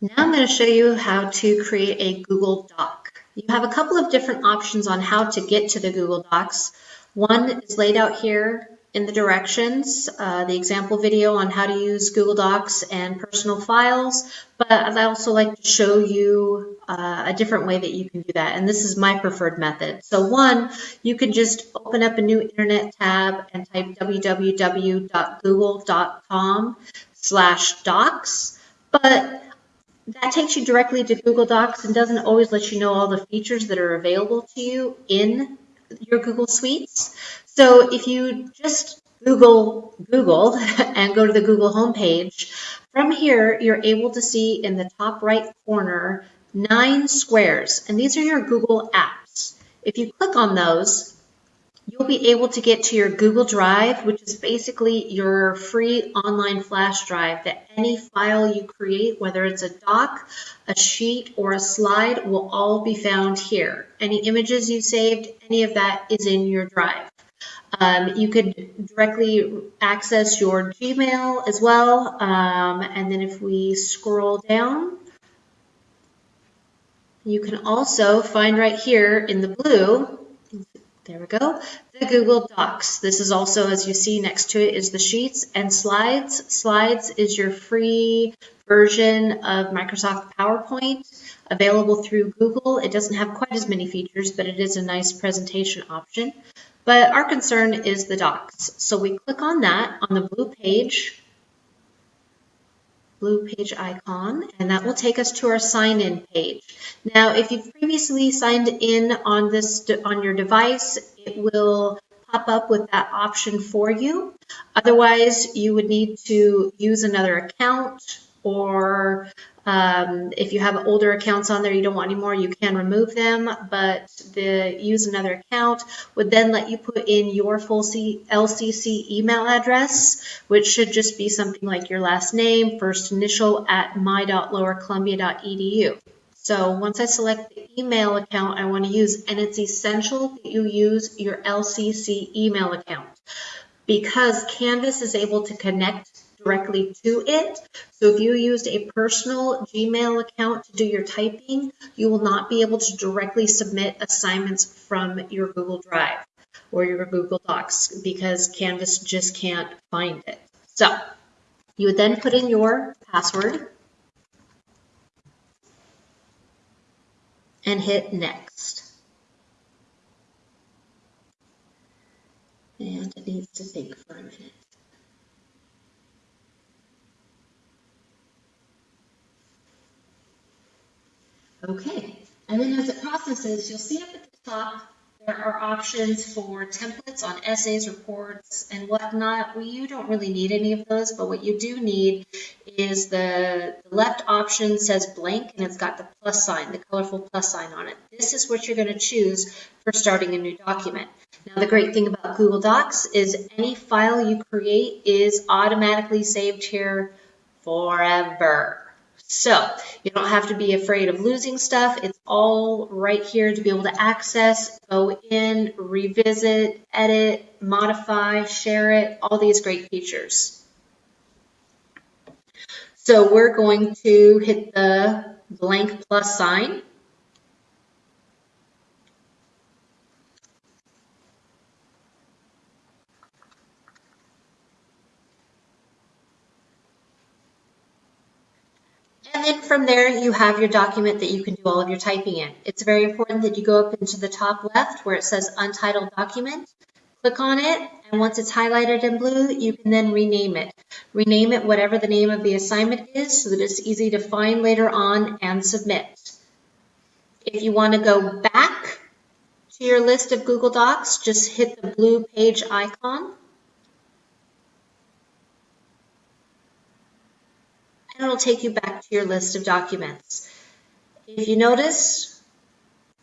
Now I'm going to show you how to create a Google Doc. You have a couple of different options on how to get to the Google Docs. One is laid out here in the directions, uh, the example video on how to use Google Docs and personal files, but I'd also like to show you uh, a different way that you can do that, and this is my preferred method. So one, you can just open up a new internet tab and type www.google.com slash docs, but that takes you directly to Google Docs and doesn't always let you know all the features that are available to you in your Google Suites. So if you just Google Google and go to the Google homepage, from here you're able to see in the top right corner nine squares, and these are your Google apps. If you click on those, you'll be able to get to your Google Drive, which is basically your free online flash drive that any file you create, whether it's a doc, a sheet, or a slide, will all be found here. Any images you saved, any of that is in your drive. Um, you could directly access your Gmail as well. Um, and then if we scroll down, you can also find right here in the blue there we go. The Google Docs. This is also, as you see next to it, is the Sheets and Slides. Slides is your free version of Microsoft PowerPoint available through Google. It doesn't have quite as many features, but it is a nice presentation option. But our concern is the docs. So we click on that on the blue page blue page icon, and that will take us to our sign-in page. Now, if you've previously signed in on this on your device, it will pop up with that option for you. Otherwise, you would need to use another account or um, if you have older accounts on there you don't want anymore, you can remove them, but the use another account would then let you put in your full C LCC email address, which should just be something like your last name, first initial at my.lowercolumbia.edu. So once I select the email account I want to use, and it's essential that you use your LCC email account because Canvas is able to connect directly to it. So if you used a personal Gmail account to do your typing, you will not be able to directly submit assignments from your Google Drive or your Google Docs because Canvas just can't find it. So you would then put in your password and hit next. And it needs to think for a minute. Okay, and then as it processes, you'll see up at the top, there are options for templates on essays, reports, and whatnot. Well, you don't really need any of those, but what you do need is the, the left option says blank, and it's got the plus sign, the colorful plus sign on it. This is what you're going to choose for starting a new document. Now, the great thing about Google Docs is any file you create is automatically saved here forever. So you don't have to be afraid of losing stuff. It's all right here to be able to access, go in, revisit, edit, modify, share it, all these great features. So we're going to hit the blank plus sign. And then from there, you have your document that you can do all of your typing in. It's very important that you go up into the top left where it says Untitled Document. Click on it, and once it's highlighted in blue, you can then rename it. Rename it whatever the name of the assignment is so that it's easy to find later on and submit. If you want to go back to your list of Google Docs, just hit the blue page icon and it'll take you back to your list of documents. If you notice,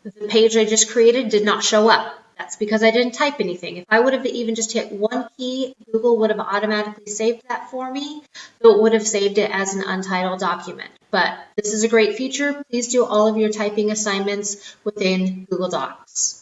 the page I just created did not show up. That's because I didn't type anything. If I would have even just hit one key, Google would have automatically saved that for me, so it would have saved it as an untitled document. But this is a great feature. Please do all of your typing assignments within Google Docs.